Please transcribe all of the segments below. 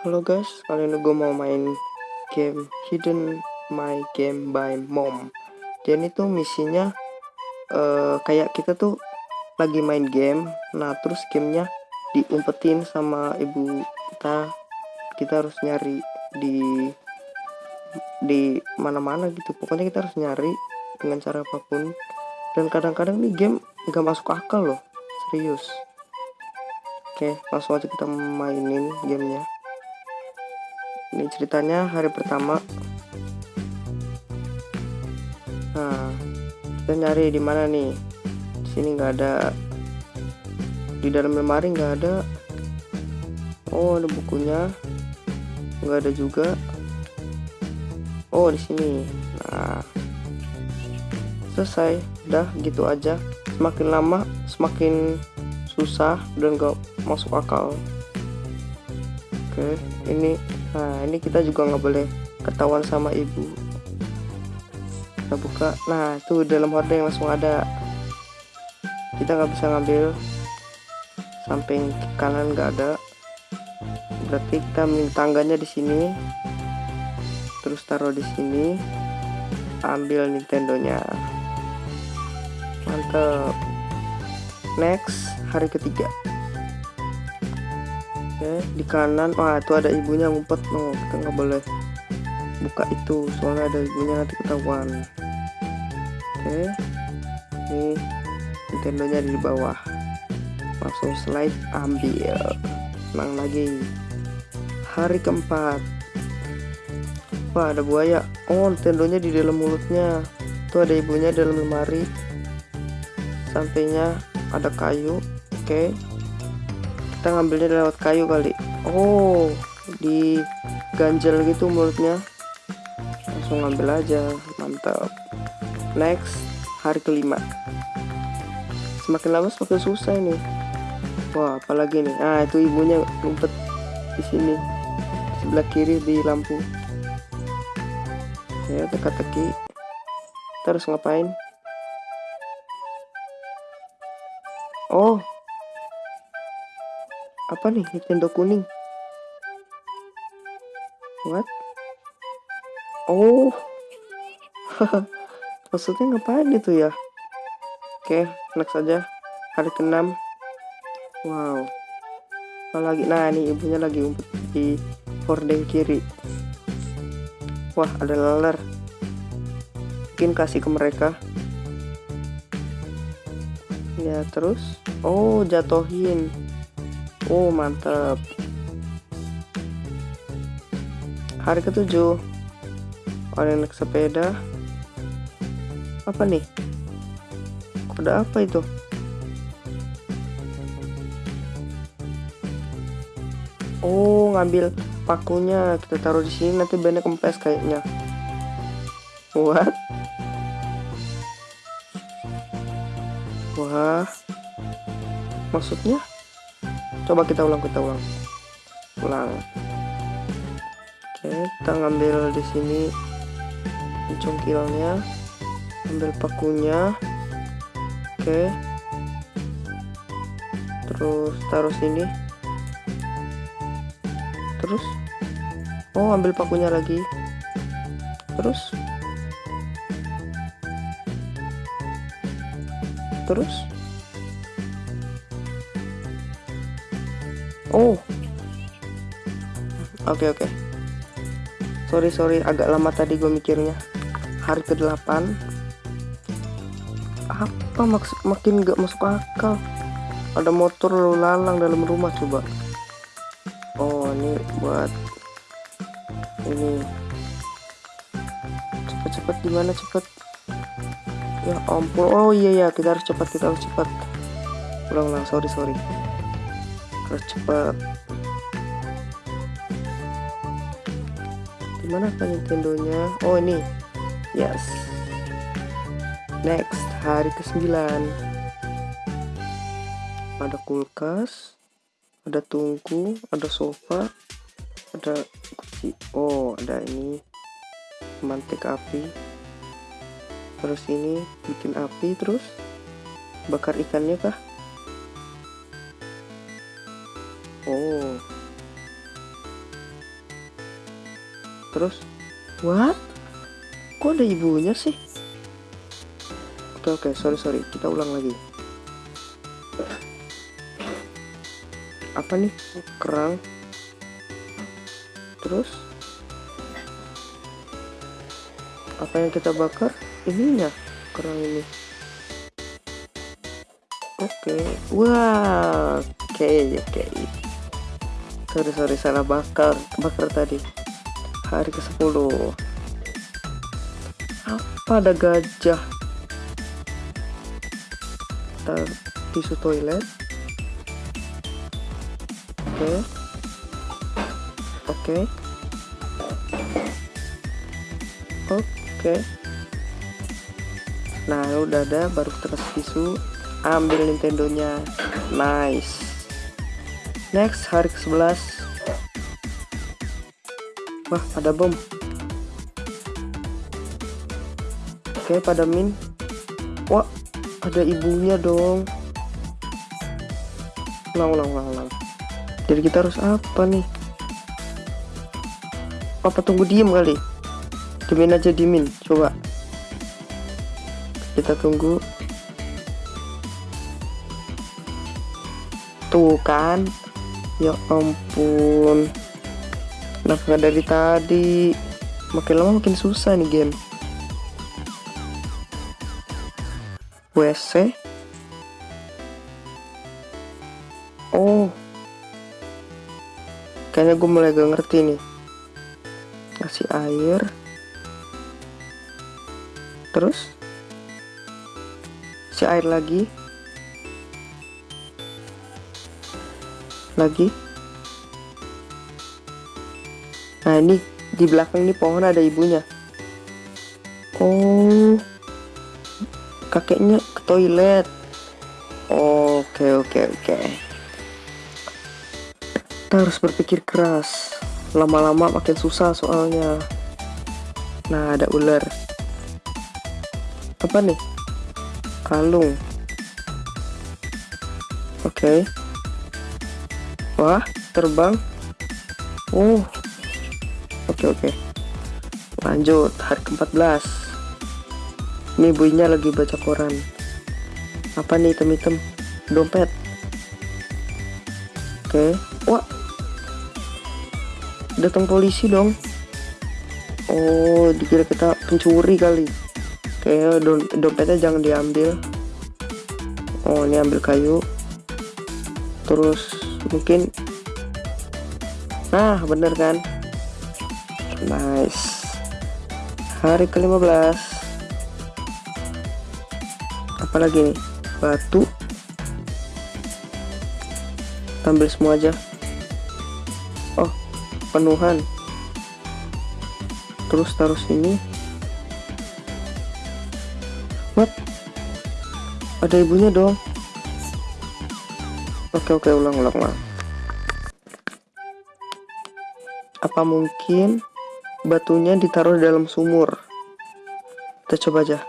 Halo guys, kali ini gue mau main game Hidden My Game by Mom. Jadi itu misinya uh, kayak kita tuh lagi main game, nah terus gamenya diumpetin sama ibu kita, kita harus nyari di di mana-mana gitu. Pokoknya kita harus nyari dengan cara apa pun. Dan kadang-kadang nih game nggak masuk akal loh, serius. Oke, langsung aja kita mainin gamenya ini ceritanya hari pertama. Nah kita nyari di mana nih? Di sini nggak ada. Di dalam lemari nggak ada. Oh ada bukunya. Nggak ada juga. Oh di sini. Nah selesai. Udah gitu aja. Semakin lama semakin susah dan gak masuk akal. Oke ini nah ini kita juga nggak boleh ketahuan sama ibu. Kita buka. Nah itu dalam hordeng langsung ada. Kita nggak bisa ngambil. Samping kanan nggak ada. Berarti kita minta tangganya di sini. Terus taruh di sini. Ambil Nintendo nya mantep. Next hari ketiga Oke, di kanan. Wah itu ada ibunya ngumpet. No kita nggak boleh buka itu soalnya ada ibunya nanti ketahuan. Oke ini Nintendo nya di bawah. Langsung slide ambil. Menang lagi. Hari keempat. Wah ada buaya. Oh Nintendo nya di dalam mulutnya. Tuh ada ibunya dalam lemari. Sampingnya ada kayu. Oke kita ngambilnya lewat kayu kali. Oh di ganjel gitu mulutnya. Langsung ngambil aja mantap. Next hari kelima. Semakin lama semakin susah ini. Wah apalagi nih? Ah itu ibunya ngumpet di sini sebelah kiri di lampu. Ya teka-teki. Terus ngapain? Oh apa nih? Nintendo kuning. What? Oh. Maksudnya ngapain itu ya? Oke next aja. Hari ke-6 wow. Lagi nah ini ibunya lagi umpet di hordeng kiri. Wah ada laler. Mungkin kasih ke mereka. Ya terus? Oh jatohin Oh mantap Hari ketujuh Orang naik sepeda. Apa nih? Kode apa itu? Oh ngambil pakunya. Kita taruh di sini nanti banyak kempes kayaknya. What? Wah. Maksudnya coba kita ulang kita ulang. Ulang. Oke kita ngambil di sini congkilnya ambil pakunya. Oke. Terus taruh sini. Terus? Oh ambil pakunya lagi. Terus? Terus oh. Oke okay, oke. Okay. sorry sorry agak lama tadi gue mikirnya. Hari ke-8 apa maksud makin gak masuk akal? Ada motor lalu lalang dalam rumah coba. Oh ini buat ini. Cepet-cepet gimana cepet? Ya ampun. Oh iya ya kita harus cepat kita harus cepat. Ulang-ulang sorry sorry harus cepat gimana kan Nintendo nya oh ini. Yes. Next hari ke-9 ada kulkas ada tungku ada sofa ada kursi oh ada ini. Mantek api. Terus ini bikin api terus bakar ikannya kah oh. Terus? What? Kok ada ibunya sih? Oke oke. Sorry sorry. Kita ulang lagi. Apa nih? Kerang. Terus? Apa yang kita bakar? Ininya kerang ini. Oke. Wah oke oke sorry sorry salah bakar. Bakar tadi. Hari ke 10 apa ada gajah? Tisu toilet. Oke. Oke. Oke. Nah udah ada baru kita kasih tisu. Ambil Nintendo nya nice next hari ke 11 wah ada bom. Oke pada min. Wah ada ibunya dong. Ulang ulang ulang ulang. Jadi kita harus apa nih? Apa tunggu diem kali. Dimin aja dimin. Coba. Kita tunggu. Tuh kan ya ampun. Kenapa dari tadi? Makin lama makin susah nih game WC oh. Kayaknya gue mulai gak ngerti nih. Kasih air. Terus? Si air lagi lagi. Nah ini di belakang ini pohon ada ibunya. Oh kakeknya ke toilet. Oke oke oke. Kita harus berpikir keras. Lama-lama makin susah soalnya. Nah ada ular. Apa nih? Kalung. Oke. okay. Wah, terbang. Oh. Oke, oke. Lanjut, hari ke-14. Ini buinya lagi baca koran. Apa nih hitam-hitam? Dompet. Oke. Wah. Datang polisi dong. Oh, dikira kita pencuri kali. Kayak dompetnya jangan diambil. Oh, ini ambil kayu. Terus mungkin. Nah bener kan? Nice. Hari ke-15 apalagi nih? Batu. Ambil semua aja. Oh penuhan. Terus taruh sini. What? Ada ibunya dong Oke oke ulang ulang ulang. Apa mungkin batunya ditaruh di dalam sumur? Kita coba aja.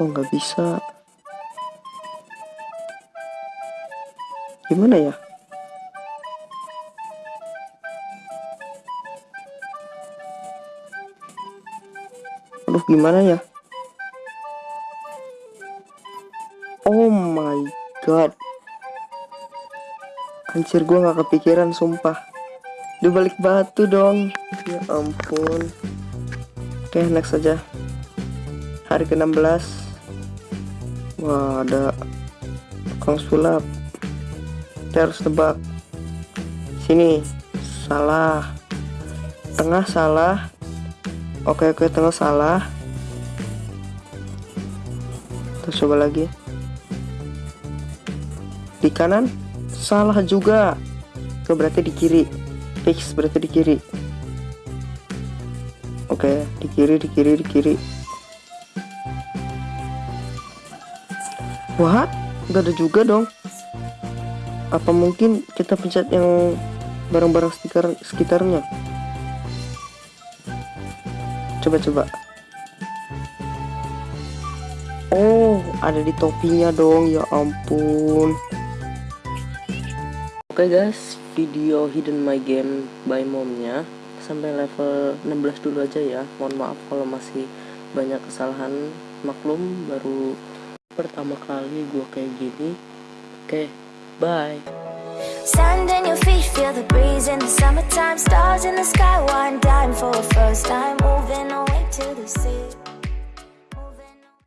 Oh nggak bisa. Gimana ya? Aduh gimana ya? Oh my god Anjir gue gak kepikiran sumpah. Di balik batu dong. Ya ampun. Oke next aja. Hari ke-16. Wah ada Kong sulap. Kita harus tebak. Sini. Salah. Tengah salah. Oke oke tengah salah. Terus coba lagi. Di kanan salah juga. Itu berarti di kiri. Fix berarti di kiri. Oke di kiri di kiri di kiri. What? Gak ada juga dong. Apa mungkin kita pencet yang barang-barang sekitar sekitarnya? Coba-coba. Oh ada di topinya dong. Ya ampun Oke okay guys, video hidden my game by momnya sampai level 16 dulu aja ya. Mohon maaf kalau masih banyak kesalahan. Maklum baru pertama kali gue kayak gini. Oke okay, bye